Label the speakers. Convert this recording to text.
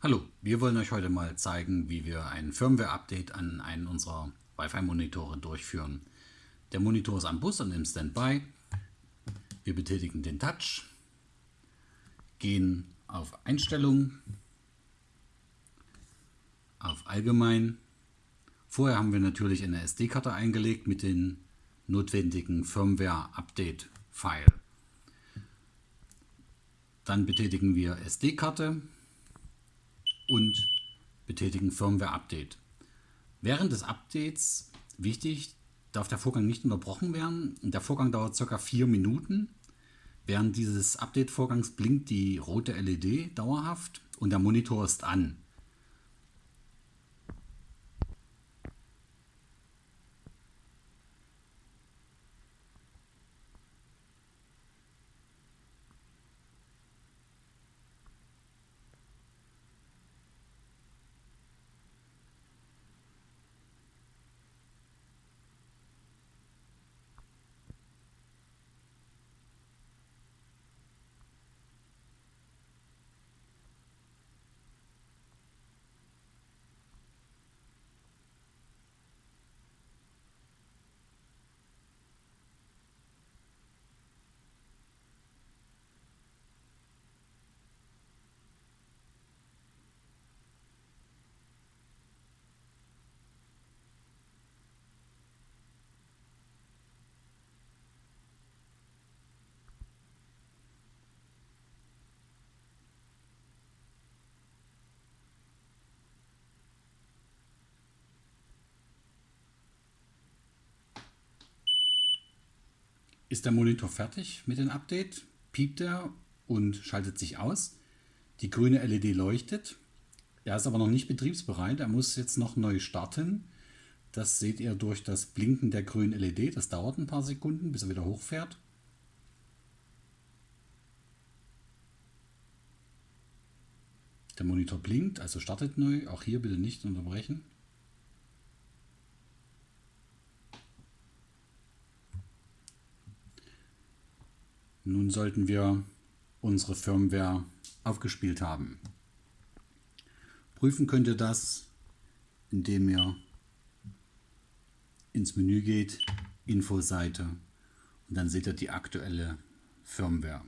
Speaker 1: Hallo, wir wollen euch heute mal zeigen, wie wir ein Firmware-Update an einen unserer Wi-Fi-Monitore durchführen. Der Monitor ist am Bus und im Standby. Wir betätigen den Touch, gehen auf Einstellungen, auf Allgemein. Vorher haben wir natürlich eine SD-Karte eingelegt mit den notwendigen Firmware-Update-File. Dann betätigen wir SD-Karte und betätigen Firmware Update. Während des Updates, wichtig, darf der Vorgang nicht unterbrochen werden. Der Vorgang dauert ca. 4 Minuten. Während dieses Update-Vorgangs blinkt die rote LED dauerhaft und der Monitor ist an. Ist der Monitor fertig mit dem Update, piept er und schaltet sich aus. Die grüne LED leuchtet. Er ist aber noch nicht betriebsbereit. Er muss jetzt noch neu starten. Das seht ihr durch das Blinken der grünen LED. Das dauert ein paar Sekunden, bis er wieder hochfährt. Der Monitor blinkt, also startet neu. Auch hier bitte nicht unterbrechen. Nun sollten wir unsere Firmware aufgespielt haben. Prüfen könnt ihr das, indem ihr ins Menü geht, Infoseite und dann seht ihr die aktuelle Firmware.